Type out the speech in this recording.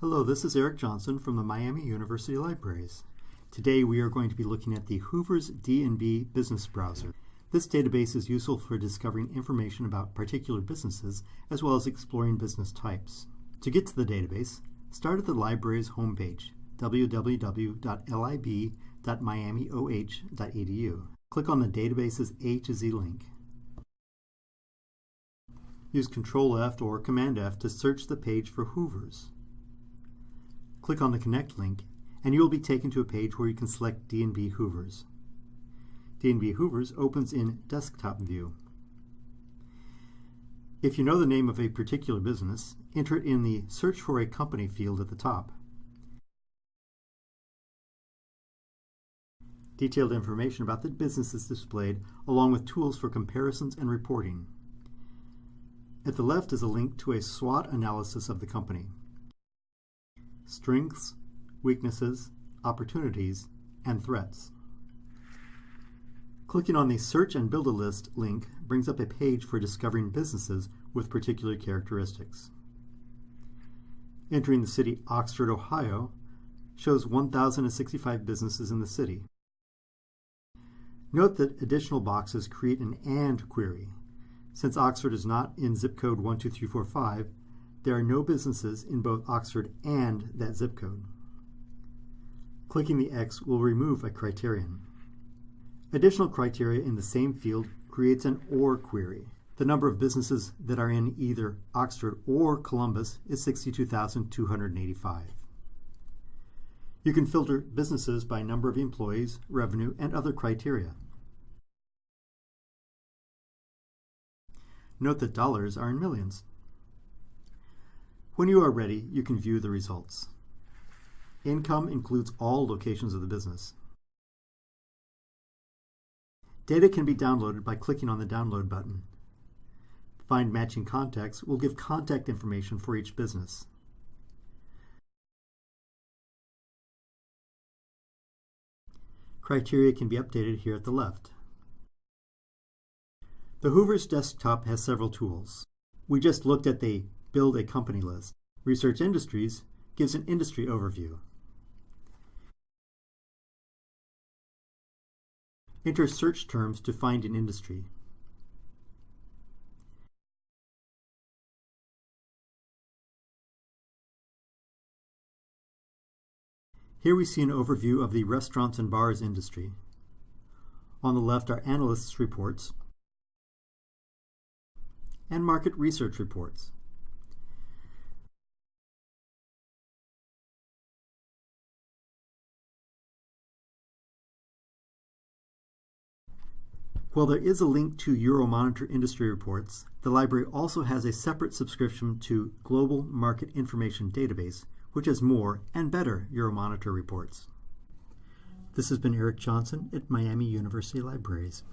Hello, this is Eric Johnson from the Miami University Libraries. Today we are going to be looking at the Hoover's D&B Business Browser. This database is useful for discovering information about particular businesses as well as exploring business types. To get to the database, start at the library's homepage, www.lib.miamioh.edu. Click on the database's A to Z link. Use Control F or Command F to search the page for Hoover's. Click on the Connect link, and you will be taken to a page where you can select D&B Hoovers. D&B Hoovers opens in Desktop View. If you know the name of a particular business, enter it in the Search for a Company field at the top. Detailed information about the business is displayed, along with tools for comparisons and reporting. At the left is a link to a SWOT analysis of the company strengths, weaknesses, opportunities, and threats. Clicking on the Search and Build a List link brings up a page for discovering businesses with particular characteristics. Entering the city Oxford, Ohio shows 1,065 businesses in the city. Note that additional boxes create an AND query. Since Oxford is not in zip code 12345, there are no businesses in both Oxford and that zip code. Clicking the X will remove a criterion. Additional criteria in the same field creates an OR query. The number of businesses that are in either Oxford or Columbus is 62,285. You can filter businesses by number of employees, revenue, and other criteria. Note that dollars are in millions. When you are ready, you can view the results. Income includes all locations of the business. Data can be downloaded by clicking on the Download button. Find Matching Contacts will give contact information for each business. Criteria can be updated here at the left. The Hoover's desktop has several tools. We just looked at the build a company list. Research Industries gives an industry overview. Enter search terms to find an industry. Here we see an overview of the restaurants and bars industry. On the left are analysts' reports and market research reports. While there is a link to Euromonitor industry reports, the library also has a separate subscription to Global Market Information Database, which has more and better Euromonitor reports. This has been Eric Johnson at Miami University Libraries.